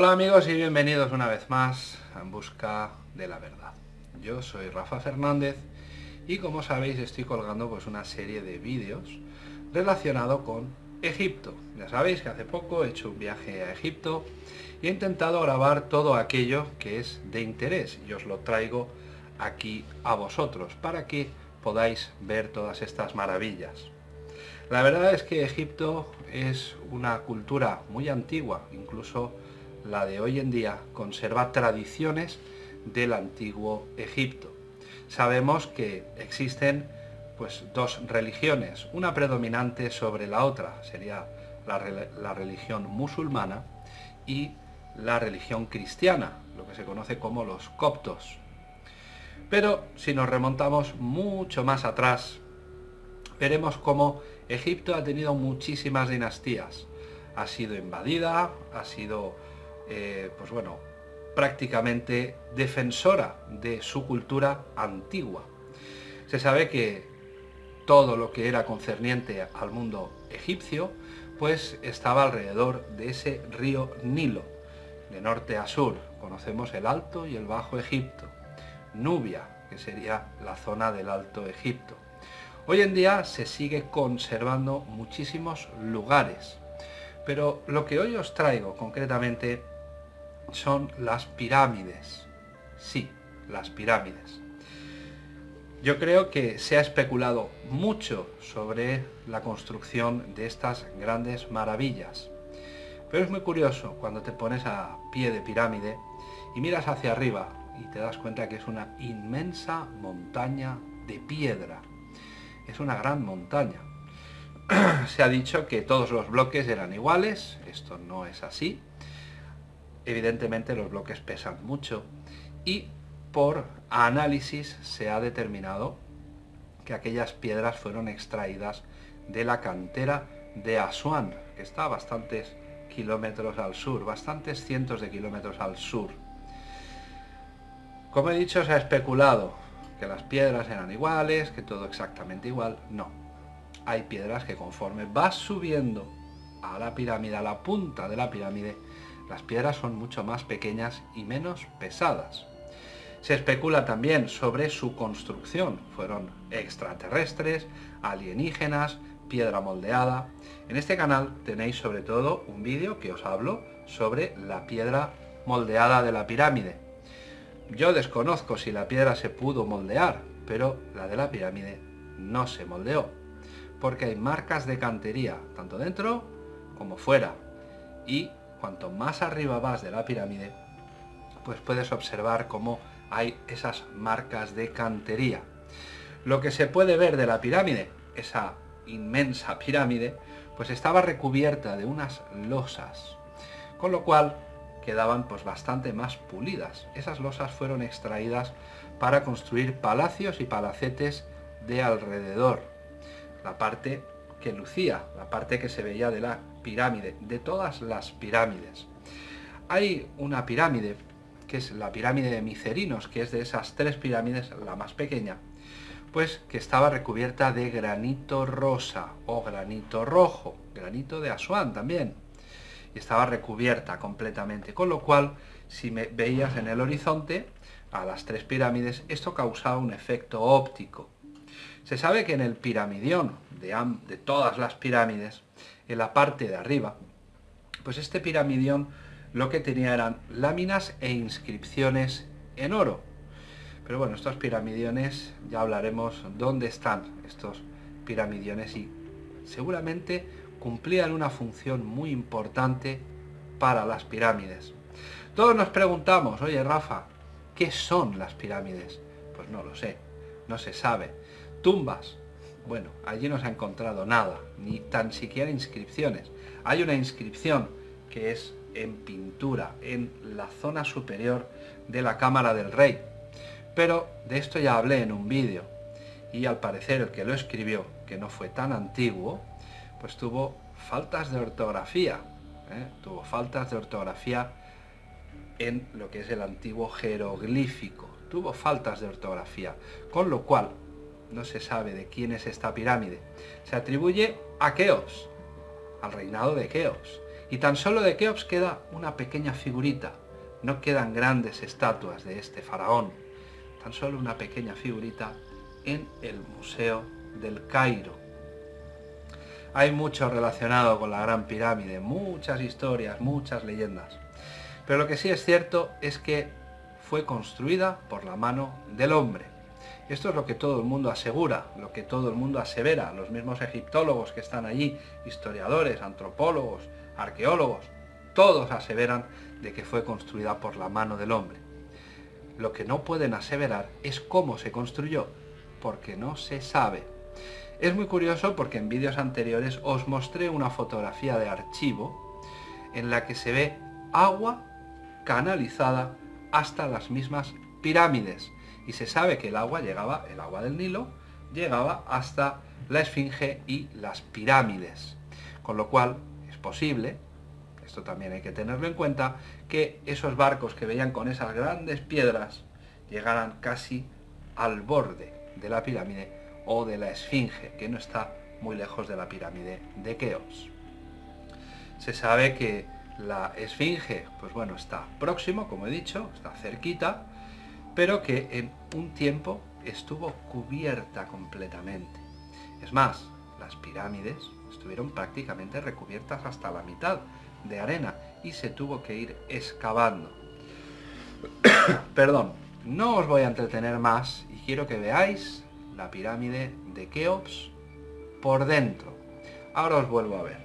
Hola amigos y bienvenidos una vez más en busca de la verdad. Yo soy Rafa Fernández y como sabéis estoy colgando pues una serie de vídeos relacionado con Egipto. Ya sabéis que hace poco he hecho un viaje a Egipto y he intentado grabar todo aquello que es de interés y os lo traigo aquí a vosotros para que podáis ver todas estas maravillas. La verdad es que Egipto es una cultura muy antigua, incluso la de hoy en día conserva tradiciones del antiguo Egipto. Sabemos que existen pues dos religiones, una predominante sobre la otra, sería la, la, religión musulmana y la religión cristiana, lo que se conoce como los coptos. Pero si nos remontamos mucho más atrás, veremos cómo Egipto ha tenido muchísimas dinastías. Ha sido invadida, ha sido, eh, pues bueno, prácticamente defensora de su cultura antigua. Se sabe que todo lo que era concerniente al mundo egipcio, pues estaba alrededor de ese río Nilo, de norte a sur. Conocemos el Alto y el Bajo Egipto. Nubia, que sería la zona del Alto Egipto. Hoy en día se sigue conservando muchísimos lugares, pero lo que hoy os traigo concretamente son las pirámides. Sí, las pirámides. Yo creo que se ha especulado mucho sobre la construcción de estas grandes maravillas. Pero es muy curioso cuando te pones a pie de pirámide y miras hacia arriba y te das cuenta que es una inmensa montaña de piedra es una gran montaña. Se ha dicho que todos los bloques eran iguales, esto no es así. Evidentemente los bloques pesan mucho y por análisis se ha determinado que aquellas piedras fueron extraídas de la cantera de Asuán, que está a bastantes kilómetros al sur, bastantes cientos de kilómetros al sur. Como he dicho, se ha especulado que las piedras eran iguales, que todo exactamente igual. No. Hay piedras que conforme vas subiendo a la pirámide, a la punta de la pirámide, las piedras son mucho más pequeñas y menos pesadas. Se especula también sobre su construcción. Fueron extraterrestres, alienígenas, piedra moldeada. En este canal tenéis sobre todo un vídeo que os hablo sobre la piedra moldeada de la pirámide yo desconozco si la piedra se pudo moldear, pero la de la pirámide no se moldeó, porque hay marcas de cantería, tanto dentro como fuera. Y cuanto más arriba vas de la pirámide, pues puedes observar cómo hay esas marcas de cantería. Lo que se puede ver de la pirámide, esa inmensa pirámide, pues estaba recubierta de unas losas, con lo cual quedaban pues bastante más pulidas. Esas losas fueron extraídas para construir palacios y palacetes de alrededor. La parte que lucía, la parte que se veía de la pirámide, de todas las pirámides. Hay una pirámide, que es la pirámide de Micerinos, que es de esas tres pirámides la más pequeña, pues que estaba recubierta de granito rosa o granito rojo, granito de Asuán también estaba recubierta completamente, con lo cual si me veías en el horizonte a las tres pirámides, esto causaba un efecto óptico. Se sabe que en el piramidión de, de todas las pirámides, en la parte de arriba, pues este piramidión lo que tenía eran láminas e inscripciones en oro. Pero bueno, estos piramidiones, ya hablaremos dónde están estos piramidiones y seguramente cumplían una función muy importante para las pirámides. Todos nos preguntamos, oye Rafa, ¿qué son las pirámides? Pues no lo sé, no se sabe. Tumbas, bueno, allí no se ha encontrado nada, ni tan siquiera inscripciones. Hay una inscripción que es en pintura, en la zona superior de la cámara del rey. Pero de esto ya hablé en un vídeo, y al parecer el que lo escribió, que no fue tan antiguo, pues tuvo faltas de ortografía, ¿eh? tuvo faltas de ortografía en lo que es el antiguo jeroglífico, tuvo faltas de ortografía, con lo cual no se sabe de quién es esta pirámide. Se atribuye a Keops, al reinado de Keops, Y tan solo de Keops queda una pequeña figurita. No quedan grandes estatuas de este faraón. Tan solo una pequeña figurita en el Museo del Cairo. Hay mucho relacionado con la Gran Pirámide, muchas historias, muchas leyendas. Pero lo que sí es cierto es que fue construida por la mano del hombre. Esto es lo que todo el mundo asegura, lo que todo el mundo asevera, los mismos egiptólogos que están allí, historiadores, antropólogos, arqueólogos, todos aseveran de que fue construida por la mano del hombre. Lo que no pueden aseverar es cómo se construyó, porque no se sabe. Es muy curioso porque en vídeos anteriores os mostré una fotografía de archivo en la que se ve agua canalizada hasta las mismas pirámides. Y se sabe que el agua llegaba, el agua del Nilo, llegaba hasta la Esfinge y las pirámides. Con lo cual es posible, esto también hay que tenerlo en cuenta, que esos barcos que veían con esas grandes piedras llegaran casi al borde de la pirámide o de la Esfinge, que no está muy lejos de la pirámide de Keops. Se sabe que la Esfinge, pues bueno, está próximo, como he dicho, está cerquita, pero que en un tiempo estuvo cubierta completamente. Es más, las pirámides estuvieron prácticamente recubiertas hasta la mitad de arena y se tuvo que ir excavando. Perdón, no os voy a entretener más y quiero que veáis la pirámide de Keops por dentro. Ahora os vuelvo a ver.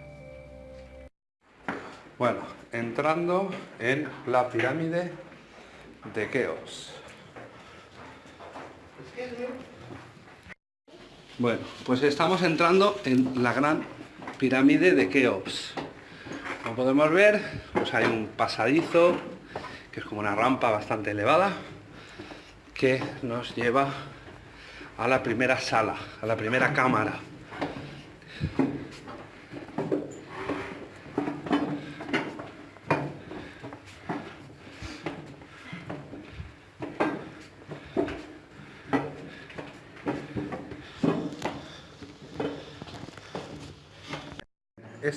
Bueno, entrando en la pirámide de Keops. Bueno, pues estamos entrando en la gran pirámide de Keops. Como podemos ver, pues hay un pasadizo, que es como una rampa bastante elevada, que nos lleva a la primera sala, a la primera cámara.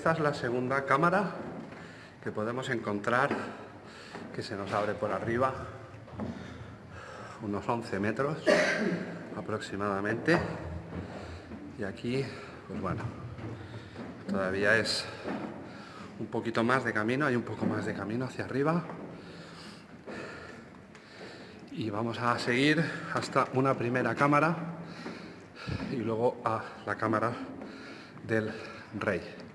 Esta es la segunda cámara que podemos encontrar que se nos abre por arriba unos 11 metros aproximadamente. Y aquí pues bueno todavía es un poquito más de camino hay un poco más de camino hacia arriba. Y vamos a seguir hasta una primera cámara y luego a la cámara del rey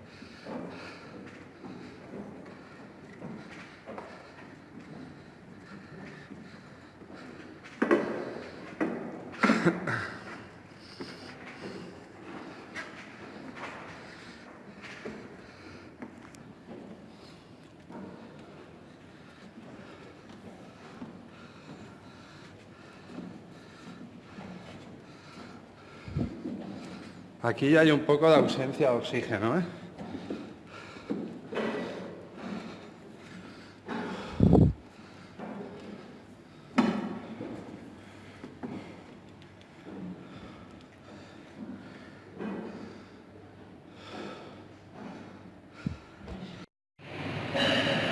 Aquí hay un poco de ausencia de oxígeno, ¿eh?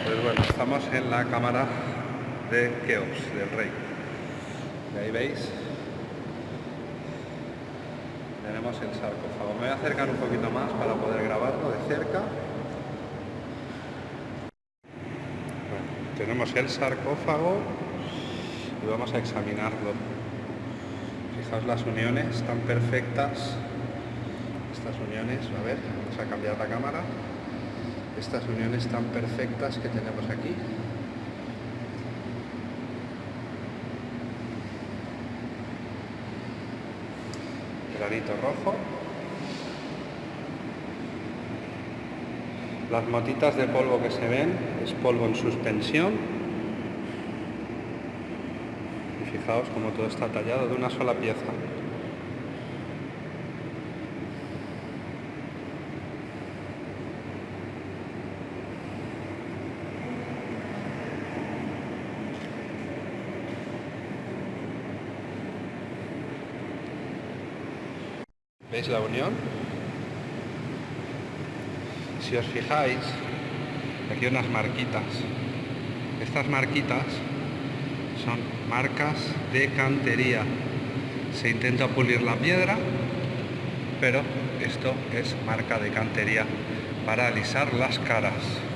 Pues bueno, estamos en la cámara de Keops, del rey. Y ahí veis tenemos el sarcófago. Me voy a acercar un poquito más para poder grabarlo de cerca. tenemos el sarcófago y vamos a examinarlo. Fijaos las uniones están perfectas. Estas uniones, a ver, vamos a cambiar la cámara. Estas uniones tan perfectas que tenemos aquí. Granito rojo. Las motitas de polvo que se ven es polvo en suspensión. Y fijaos como todo está tallado de una sola pieza. La unión? Si os fijáis, aquí unas marquitas. Estas marquitas son marcas de cantería. Se intenta pulir la piedra, pero esto es marca de cantería para alisar las caras.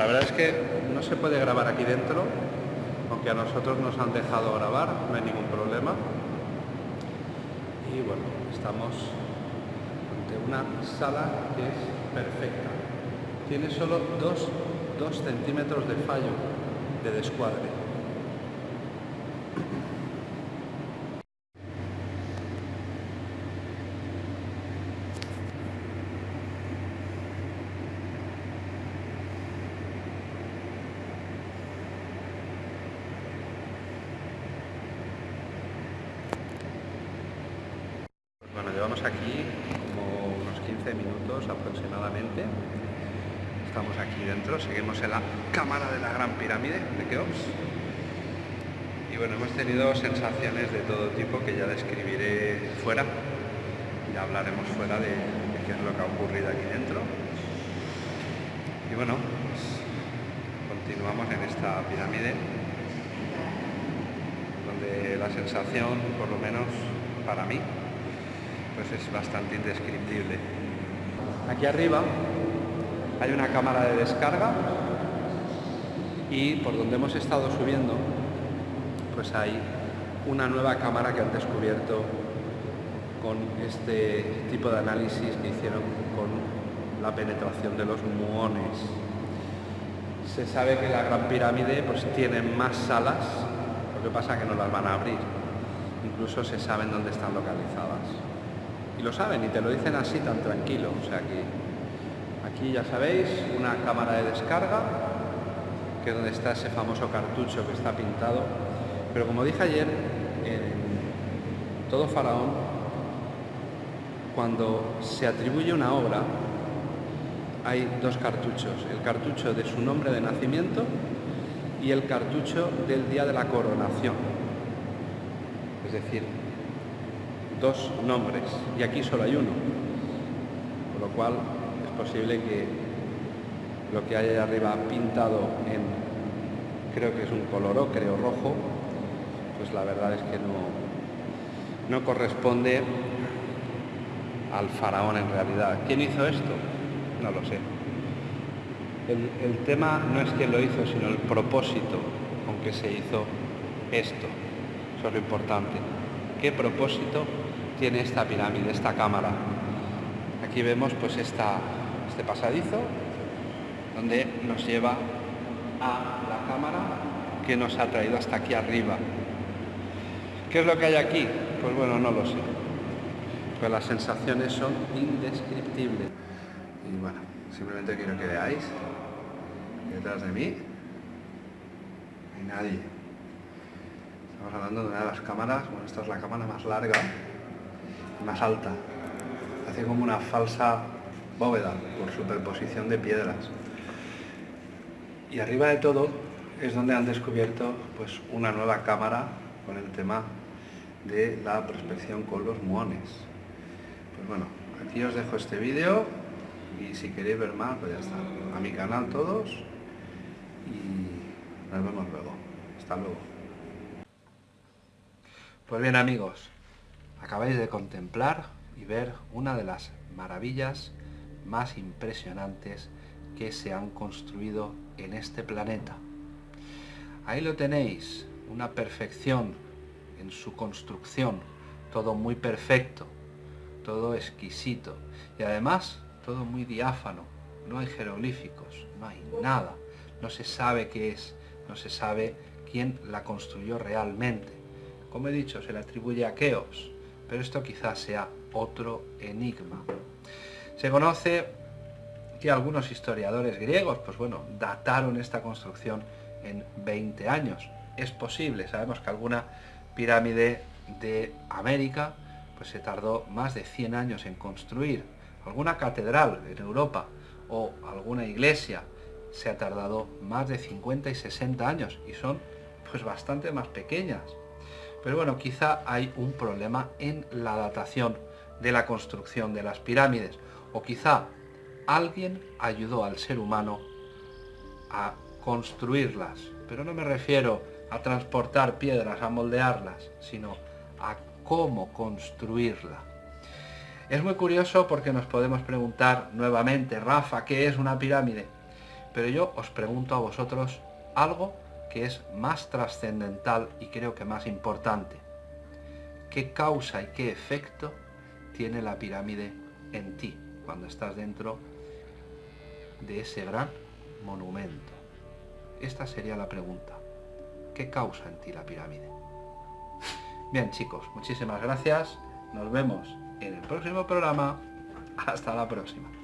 La verdad es que no se puede grabar aquí dentro, aunque a nosotros nos han dejado grabar, no hay ningún problema. Y bueno, estamos ante una sala que es perfecta. Tiene solo 2 centímetros de fallo de descuadre. Bueno, llevamos aquí como unos 15 minutos Estamos aquí dentro, seguimos en la cámara de la Gran Pirámide de Keops. Y bueno, hemos tenido sensaciones de todo tipo que ya describiré fuera. Ya hablaremos fuera de, de qué es lo que ha ocurrido aquí dentro. Y bueno, pues continuamos en esta pirámide donde la sensación, por lo menos para mí, pues es bastante indescriptible. Aquí arriba hay una cámara de descarga y por donde hemos estado subiendo pues hay una nueva cámara que han descubierto con este tipo de análisis que hicieron con la penetración de los muones. Se sabe que la Gran Pirámide pues tiene más salas, lo que pasa es que no las van a abrir. Incluso se saben dónde están localizadas y lo saben y te lo dicen así tan tranquilo. O sea que aquí ya sabéis, una cámara de descarga, que es donde está ese famoso cartucho que está pintado. Pero como dije ayer, en todo faraón, cuando se atribuye una obra, hay dos cartuchos, el cartucho de su nombre de nacimiento y el cartucho del día de la coronación. Es decir, dos nombres y aquí solo hay uno. Con lo cual es posible que lo que hay ahí arriba pintado en, creo que es un color creo rojo, pues la verdad es que no, no corresponde al faraón en realidad. ¿Quién hizo esto? No lo sé. El, el tema no es quién lo hizo, sino el propósito con que se hizo esto. Eso es lo importante. ¿Qué propósito tiene esta pirámide, esta cámara. Aquí vemos pues esta, este pasadizo donde nos lleva a la cámara que nos ha traído hasta aquí arriba. ¿Qué es lo que hay aquí? Pues bueno, no lo sé. Pues las sensaciones son indescriptibles. Y bueno, simplemente quiero que veáis detrás de mí hay nadie. Estamos hablando de una de las cámaras, bueno, esta es la cámara más larga más alta. Hace como una falsa bóveda por superposición de piedras. Y arriba de todo es donde han descubierto pues, una nueva cámara con el tema de la prospección con los muones. Pues bueno, aquí os dejo este vídeo y si queréis ver más, pues ya está. A mi canal todos y nos vemos luego. Hasta luego. Pues bien amigos, Acabáis de contemplar y ver una de las maravillas más impresionantes que se han construido en este planeta. Ahí lo tenéis, una perfección en su construcción, todo muy perfecto, todo exquisito y además todo muy diáfano, no hay jeroglíficos, no hay nada, no se sabe qué es, no se sabe quién la construyó realmente. Como he dicho, se le atribuye a Keops, pero esto quizás sea otro enigma. Se conoce que algunos historiadores griegos, pues bueno, dataron esta construcción en 20 años. es posible. Sabemos que alguna pirámide de América pues se tardó más de 100 años en construir. Alguna catedral en Europa o alguna iglesia se ha tardado más de 50 y 60 años y son pues bastante más pequeñas. Pero bueno, quizá hay un problema en la datación de la construcción de las pirámides o quizá alguien ayudó al ser humano a construirlas. Pero no me refiero a transportar piedras, a moldearlas, sino a cómo construirla. Es muy curioso porque nos podemos preguntar nuevamente, Rafa, ¿qué es una pirámide? Pero yo os pregunto a vosotros algo que es más trascendental y creo que más importante. ¿Qué causa y qué efecto tiene la pirámide en ti cuando estás dentro de ese gran monumento? Esta sería la pregunta. ¿Qué causa en ti la pirámide? Bien chicos, muchísimas gracias. Nos vemos en el próximo programa. Hasta la próxima.